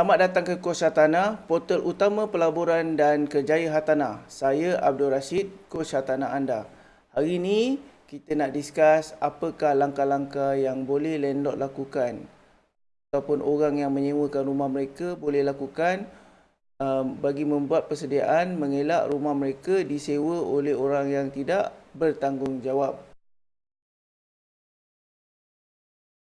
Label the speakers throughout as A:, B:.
A: Selamat datang ke Kos Hartanah, portal utama pelaburan dan kerjaya hartanah. Saya Abdul Rashid, Kos Hartanah anda. Hari ini kita nak discuss apakah langkah-langkah yang boleh landlord lakukan ataupun orang yang menyewakan rumah mereka boleh lakukan um, bagi membuat persediaan mengelak rumah mereka disewa oleh orang yang tidak bertanggungjawab.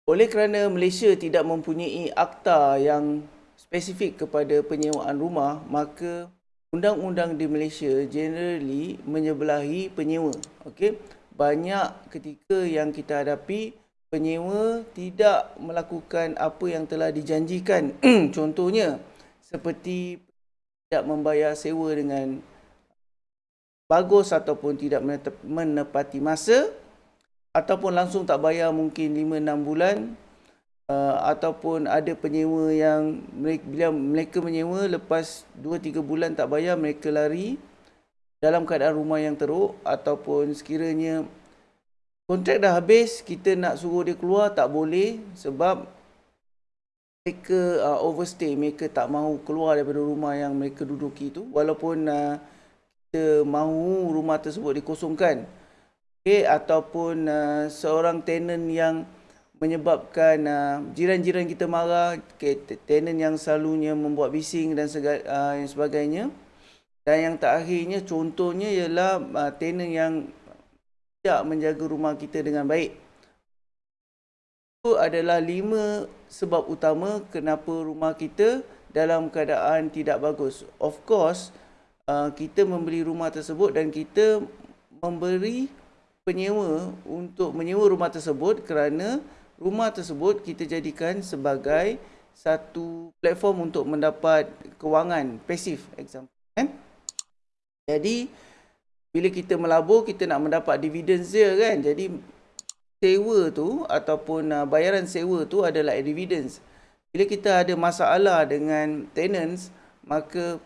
A: Oleh kerana Malaysia tidak mempunyai akta yang spesifik kepada penyewaan rumah, maka undang-undang di Malaysia generally menyebelahi penyewa. Okey, banyak ketika yang kita hadapi penyewa tidak melakukan apa yang telah dijanjikan. Contohnya seperti tidak membayar sewa dengan bagus ataupun tidak menepati masa ataupun langsung tak bayar mungkin 5 6 bulan uh, ataupun ada penyewa yang mereka, bila mereka menyewa lepas 2-3 bulan tak bayar mereka lari dalam keadaan rumah yang teruk ataupun sekiranya kontrak dah habis kita nak suruh dia keluar tak boleh sebab mereka uh, overstay mereka tak mahu keluar daripada rumah yang mereka duduki itu walaupun uh, kita mahu rumah tersebut dikosongkan okay, ataupun uh, seorang tenant yang menyebabkan uh, jiran-jiran kita marah, tenant yang selalunya membuat bising dan uh, yang sebagainya. Dan yang terakhirnya contohnya ialah uh, tenant yang tidak menjaga rumah kita dengan baik. Itu adalah lima sebab utama kenapa rumah kita dalam keadaan tidak bagus. Of course, uh, kita membeli rumah tersebut dan kita memberi penyewa untuk menyewa rumah tersebut kerana rumah tersebut kita jadikan sebagai satu platform untuk mendapat kewangan pasif example kan? Jadi bila kita melabur kita nak mendapat dividen dia kan? Jadi sewa tu ataupun uh, bayaran sewa tu adalah dividends. Bila kita ada masalah dengan tenants maka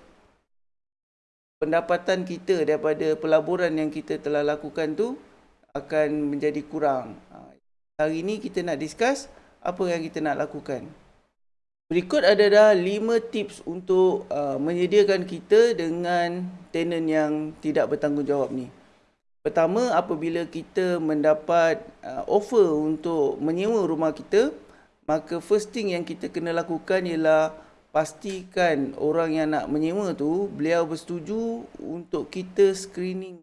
A: pendapatan kita daripada pelaburan yang kita telah lakukan tu akan menjadi kurang Hari ini kita nak discuss apa yang kita nak lakukan. Berikut adalah 5 tips untuk uh, menyediakan kita dengan tenant yang tidak bertanggungjawab ni. Pertama, apabila kita mendapat uh, offer untuk menyewa rumah kita, maka first thing yang kita kena lakukan ialah pastikan orang yang nak menyewa tu beliau bersetuju untuk kita screening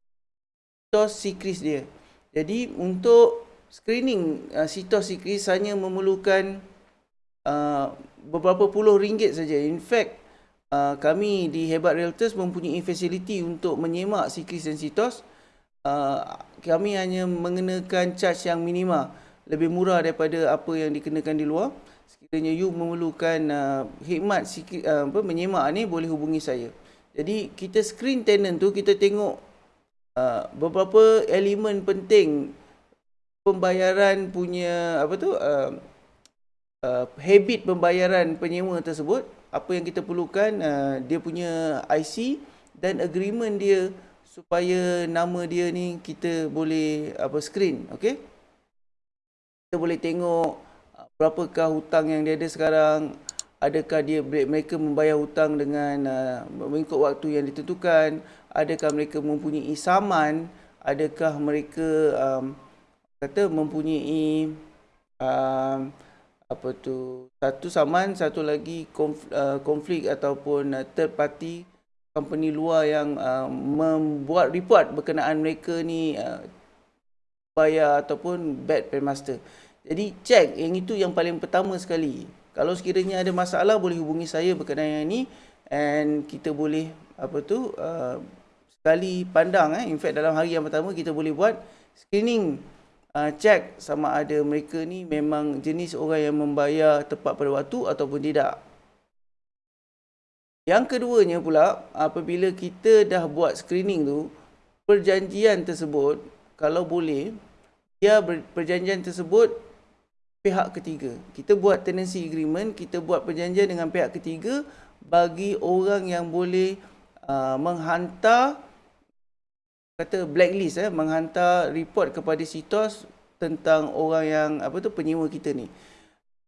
A: tos sikris dia. Jadi untuk screening uh, sitosikris hanya memerlukan uh, beberapa puluh ringgit saja. In fact, uh, kami di Hebat Realtors mempunyai fasiliti untuk menyemak sikris dan sitos. Uh, kami hanya mengenakan charge yang minima, lebih murah daripada apa yang dikenakan di luar. Sekiranya you memerlukan uh, khidmat uh, apa, menyemak ni, boleh hubungi saya. Jadi, kita screen tenant tu, kita tengok uh, beberapa elemen penting pembayaran punya apa tu uh, uh, habit pembayaran penyewa tersebut apa yang kita perlukan uh, dia punya IC dan agreement dia supaya nama dia ni kita boleh apa screen okey? Kita boleh tengok uh, berapakah hutang yang dia ada sekarang adakah dia mereka membayar hutang dengan uh, mengikut waktu yang ditentukan adakah mereka mempunyai saman adakah mereka um, kata mempunyai uh, apa tu satu saman satu lagi konflik, uh, konflik ataupun uh, third party company luar yang uh, membuat report berkenaan mereka ni uh, bayar ataupun bad paymaster. Jadi check yang itu yang paling pertama sekali. Kalau sekiranya ada masalah boleh hubungi saya berkenaan yang ini and kita boleh apa tu uh, sekali pandang eh in fact dalam hari yang pertama kita boleh buat screening uh, check sama ada mereka ni memang jenis orang yang membayar tepat pada waktu ataupun tidak. Yang keduanya pula, apabila kita dah buat screening tu, perjanjian tersebut, kalau boleh, dia perjanjian tersebut pihak ketiga. Kita buat tenancy agreement, kita buat perjanjian dengan pihak ketiga bagi orang yang boleh uh, menghantar kata blacklist eh menghantar report kepada sitos tentang orang yang apa tu penyewa kita ni.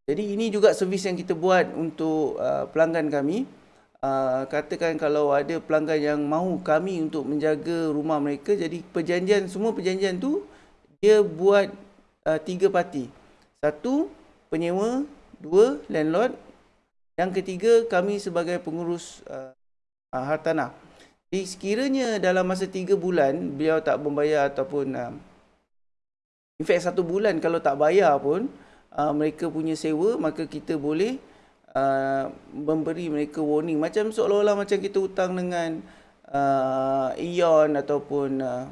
A: Jadi ini juga servis yang kita buat untuk uh, pelanggan kami. Uh, katakan kalau ada pelanggan yang mahu kami untuk menjaga rumah mereka, jadi perjanjian semua perjanjian tu dia buat uh, tiga parti. Satu penyewa, dua landlord, yang ketiga kami sebagai pengurus uh, uh, hartanah. Jadi sekiranya dalam masa tiga bulan beliau tak membayar ataupun uh, in fact satu bulan kalau tak bayar pun uh, mereka punya sewa maka kita boleh uh, memberi mereka warning. Macam seolah-olah macam kita hutang dengan uh, Eon ataupun uh,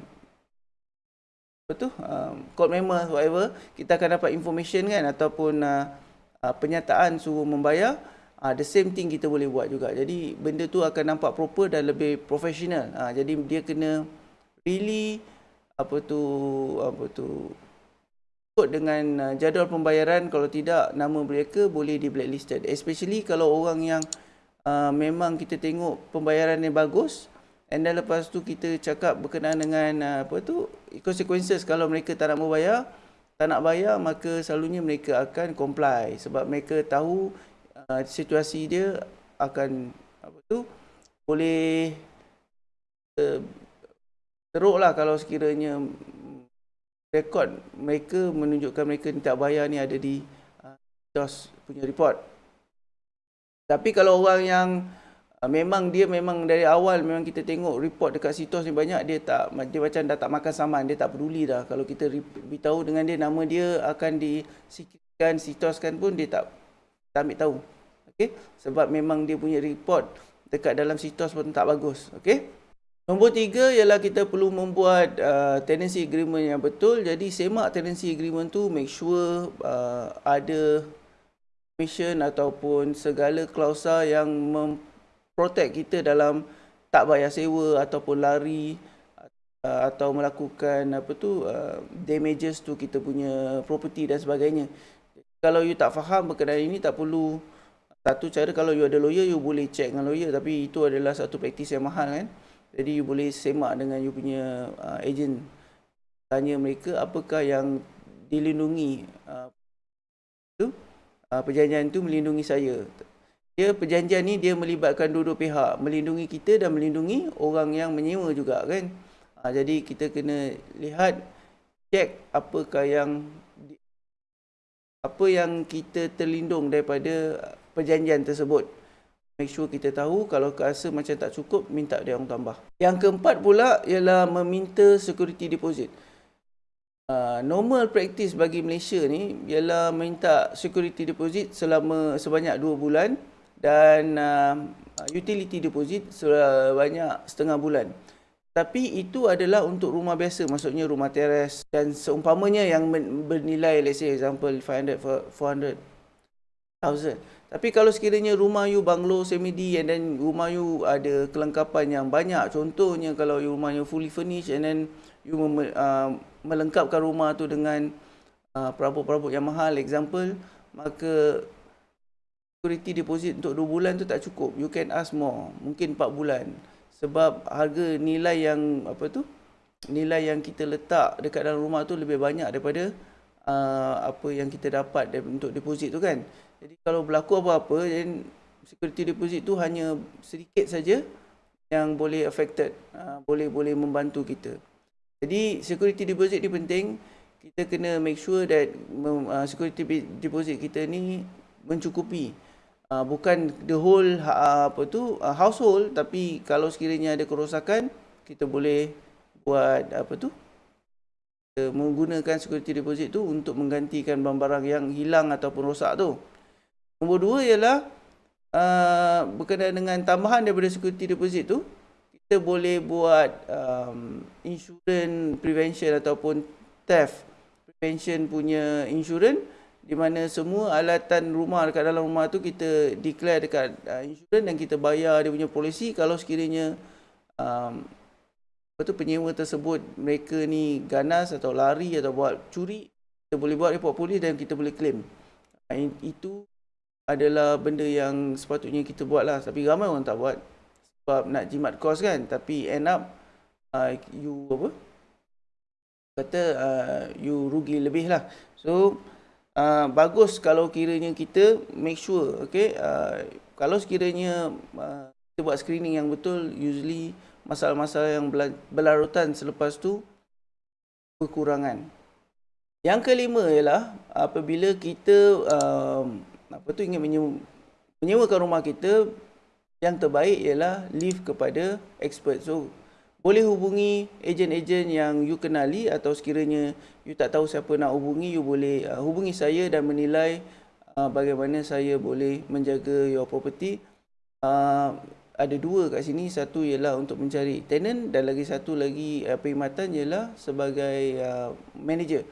A: apa tu uh, code member whatever kita akan dapat information kan ataupun uh, uh, penyataan suruh membayar uh, the same thing kita boleh buat juga. Jadi benda tu akan nampak proper dan lebih professional. Uh, jadi dia kena really apa tu apa tu ikut dengan uh, jadual pembayaran. Kalau tidak nama mereka boleh di blacklisted. Especially kalau orang yang uh, memang kita tengok pembayaran yang bagus and then lepas tu kita cakap berkenaan dengan uh, apa tu consequences. Kalau mereka tak nak membayar tak nak bayar maka selalunya mereka akan comply. Sebab mereka tahu uh, situasi dia akan apa tu boleh uh, teruklah kalau sekiranya rekod mereka menunjukkan mereka tak bayar ni ada di uh, DOS punya report. Tapi kalau orang yang uh, memang dia memang dari awal memang kita tengok report dekat sitos ni banyak dia tak dia macam dah tak makan saman dia tak peduli dah kalau kita beritahu dengan dia nama dia akan disikirkan sitoskan pun dia tak tak ambil tahu. Okey sebab memang dia punya report dekat dalam sitos pun tak bagus. Okey. Nombor tiga ialah kita perlu membuat uh, tenancy agreement yang betul. Jadi semak tenancy agreement tu make sure uh, ada mission ataupun segala klausa yang memprotect kita dalam tak bayar sewa ataupun lari uh, atau melakukan apa tu uh, damages tu kita punya property dan sebagainya. Kalau you tak faham berkenaan ini tak perlu satu cara kalau you ada lawyer you boleh check dengan lawyer tapi itu adalah satu praktis yang mahal kan. Jadi you boleh semak dengan you punya uh, agent tanya mereka apakah yang dilindungi uh, tu uh, perjanjian tu melindungi saya. Dia perjanjian ni dia melibatkan dua-dua pihak, melindungi kita dan melindungi orang yang menyewa juga kan. Uh, jadi kita kena lihat check apakah yang apa yang kita terlindung daripada perjanjian tersebut. Make sure kita tahu kalau rasa macam tak cukup minta dia orang tambah. Yang keempat pula ialah meminta security deposit. Uh, normal practice bagi Malaysia ni ialah minta security deposit selama sebanyak 2 bulan dan uh, utility deposit sebanyak setengah bulan. Tapi itu adalah untuk rumah biasa maksudnya rumah teres dan seumpamanya yang bernilai let's say example 500 400 thousand tapi kalau sekiranya rumah you banglo semi-D and then rumah you ada kelengkapan yang banyak, contohnya kalau you rumah you fully furnished and then you uh, melengkapkan rumah tu dengan uh, perabot-perabot yang mahal, example, maka security deposit untuk 2 bulan tu tak cukup. You can ask more, mungkin 4 bulan. Sebab harga nilai yang apa tu? Nilai yang kita letak dekat dalam rumah tu lebih banyak daripada uh, apa yang kita dapat untuk deposit tu kan. Jadi kalau berlaku apa-apa, security deposit tu hanya sedikit saja yang boleh affected, uh, boleh boleh membantu kita. Jadi security deposit ni penting. Kita kena make sure that uh, security deposit kita ni mencukupi. Uh, bukan the whole apa tu household tapi kalau sekiranya ada kerosakan kita boleh buat apa tu menggunakan security deposit tu untuk menggantikan barang-barang yang hilang ataupun rosak tu. Nombor dua ialah uh, berkenaan dengan tambahan daripada security deposit tu, kita boleh buat um, insurance prevention ataupun theft prevention punya insurance di mana semua alatan rumah dekat dalam rumah tu kita declare dekat uh, insurance dan kita bayar dia punya polisi kalau sekiranya um, apa tu penyewa tersebut mereka ni ganas atau lari atau buat curi kita boleh buat report polis dan kita boleh claim. Uh, itu adalah benda yang sepatutnya kita buat lah. Tapi ramai orang tak buat sebab nak jimat kos kan. Tapi end up uh, you apa? Kata uh, you rugi lebih lah. So uh, bagus kalau kiranya kita make sure okay? Uh, kalau sekiranya uh, kita buat screening yang betul usually masalah-masalah yang berlarutan selepas tu kekurangan. Yang kelima ialah apabila kita um, apa tu ingin menyewa, menyewakan rumah kita yang terbaik ialah leave kepada expert so boleh hubungi ejen-ejen yang you kenali atau sekiranya you tak tahu siapa nak hubungi, you boleh uh, hubungi saya dan menilai uh, bagaimana saya boleh menjaga your property. Uh, ada dua kat sini, satu ialah untuk mencari tenant dan lagi satu lagi uh, perkhidmatan ialah sebagai uh, manager.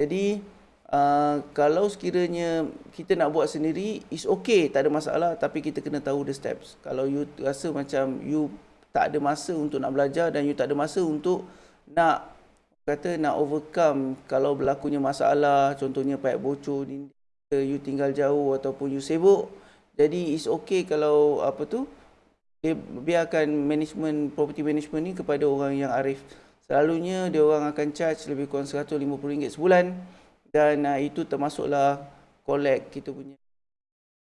A: Jadi uh, kalau sekiranya kita nak buat sendiri, is okay, tak ada masalah tapi kita kena tahu the steps. Kalau you rasa macam you tak ada masa untuk nak belajar dan you tak ada masa untuk nak kata nak overcome kalau berlakunya masalah contohnya paip bocor you tinggal jauh ataupun you sibuk jadi it's okay kalau apa tu biarkan management property management ni kepada orang yang arif selalunya dia orang akan charge lebih kurang RM150 sebulan dan uh, itu termasuklah collect kita punya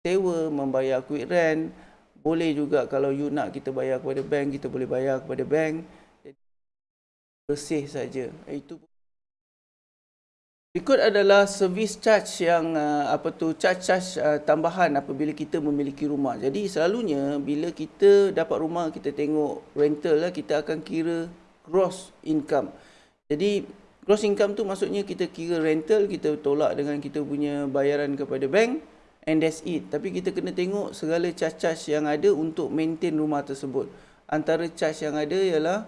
A: sewa membayar quick rent boleh juga kalau you nak kita bayar kepada bank, kita boleh bayar kepada bank. Jadi, bersih saja. Itu Berikut adalah service charge yang uh, apa tu charge-charge uh, tambahan apabila kita memiliki rumah. Jadi selalunya bila kita dapat rumah kita tengok rental lah kita akan kira gross income. Jadi gross income tu maksudnya kita kira rental kita tolak dengan kita punya bayaran kepada bank and that's it. Tapi kita kena tengok segala charge-charge yang ada untuk maintain rumah tersebut. Antara charge yang ada ialah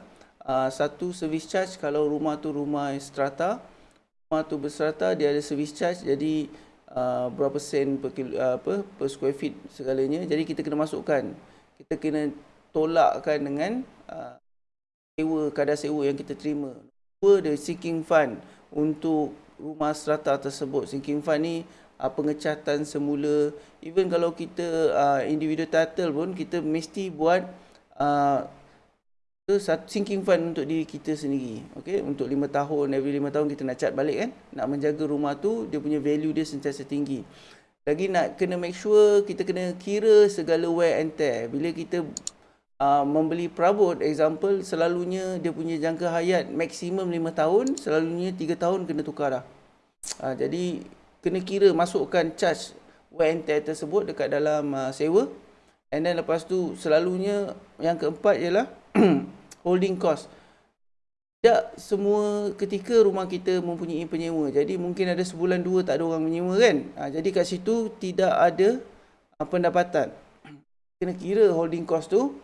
A: uh, satu service charge kalau rumah tu rumah strata. Rumah tu berstrata dia ada service charge jadi uh, berapa sen per, kilo, uh, apa, per square feet segalanya. Jadi kita kena masukkan. Kita kena tolakkan dengan uh, sewa, kadar sewa yang kita terima. Dua, the sinking fund? Untuk rumah strata tersebut. Sinking fund ni uh, pengecatan semula. Even kalau kita uh, individual title pun kita mesti buat uh, sinking fund untuk diri kita sendiri. Okey untuk 5 tahun every 5 tahun kita nak cat balik kan? Nak menjaga rumah tu dia punya value dia sentiasa tinggi. Lagi nak kena make sure kita kena kira segala wear and tear. Bila kita uh, membeli perabot example selalunya dia punya jangka hayat maksimum 5 tahun selalunya 3 tahun kena tukar dah. Uh, jadi kena kira masukkan charge tear tersebut dekat dalam uh, sewa. And then lepas tu selalunya yang keempat ialah holding cost. Tak semua ketika rumah kita mempunyai penyewa. Jadi mungkin ada sebulan dua tak ada orang menyewa kan? Ha, jadi kat situ tidak ada uh, pendapatan. Kena kira holding cost tu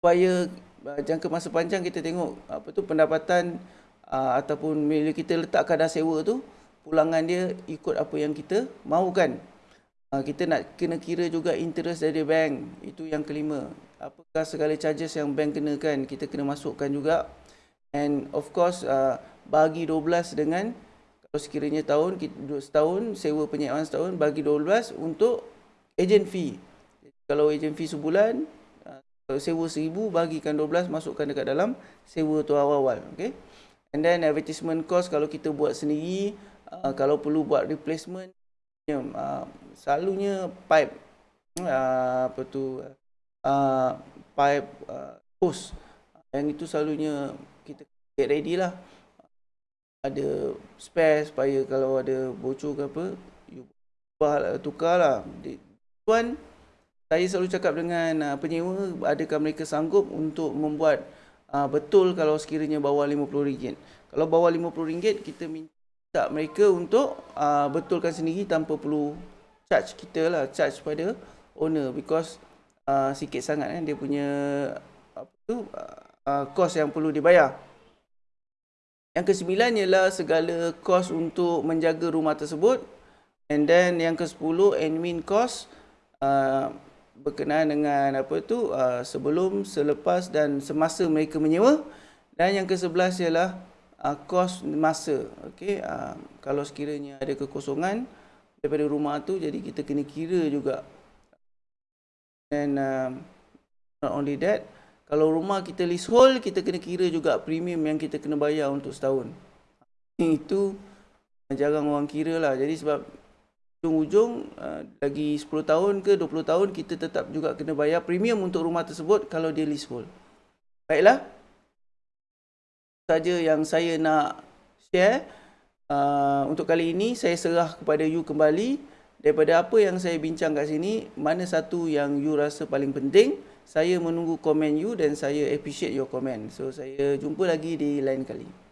A: supaya uh, jangka masa panjang kita tengok apa tu pendapatan uh, ataupun bila kita letak kadar sewa tu pulangan dia ikut apa yang kita mahukan. Uh, kita nak kena kira juga interest dari bank. Itu yang kelima. Apakah segala charges yang bank kenakan, kita kena masukkan juga. And of course, uh, bagi 12 dengan kalau sekiranya tahun, setahun, sewa penyewaan setahun, bagi 12 untuk agent fee. Kalau agent fee sebulan, sewa seribu, bagikan 12, masukkan dekat dalam sewa tu awal-awal. Okay? And then advertisement cost kalau kita buat sendiri, uh, kalau perlu buat replacement uh, selalunya pipe uh, apa tu uh, pipe uh, hose yang itu selalunya kita get ready lah ada spare supaya kalau ada bocor ke apa you tukar lah tuan saya selalu cakap dengan uh, penyewa adakah mereka sanggup untuk membuat uh, betul kalau sekiranya bawah RM50 kalau bawah RM50 kita minta mereka untuk uh, betulkan sendiri tanpa perlu charge kita lah charge pada owner because uh, sikit sangat kan dia punya apa tu uh, cost yang perlu dibayar. Yang kesembilan ialah segala kos untuk menjaga rumah tersebut. And then yang ke sepuluh admin cost uh, berkenaan dengan apa tu uh, sebelum selepas dan semasa mereka menyewa. Dan yang ke sebelas ialah uh, kos masa. Okey uh, kalau sekiranya ada kekosongan daripada rumah tu jadi kita kena kira juga. Dan uh, not only that kalau rumah kita leasehold kita kena kira juga premium yang kita kena bayar untuk setahun. Itu jarang orang kira lah. Jadi sebab ujung-ujung uh, lagi 10 tahun ke 20 tahun kita tetap juga kena bayar premium untuk rumah tersebut kalau dia leasehold. Baiklah. Saja yang saya nak share uh, untuk kali ini saya serah kepada you kembali daripada apa yang saya bincang kat sini mana satu yang you rasa paling penting saya menunggu komen you dan saya appreciate your comment. So saya jumpa lagi di lain kali.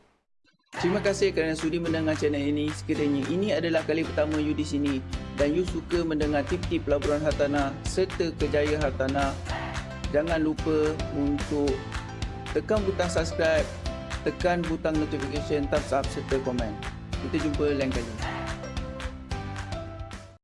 A: Terima kasih kerana sudi mendengar channel ini. Sekiranya ini adalah kali pertama you di sini dan you suka mendengar tip-tip pelaburan hartanah serta kejaya hartanah, jangan lupa untuk tekan butang subscribe, tekan butang notification, thumbs up serta komen. Kita jumpa lain kali.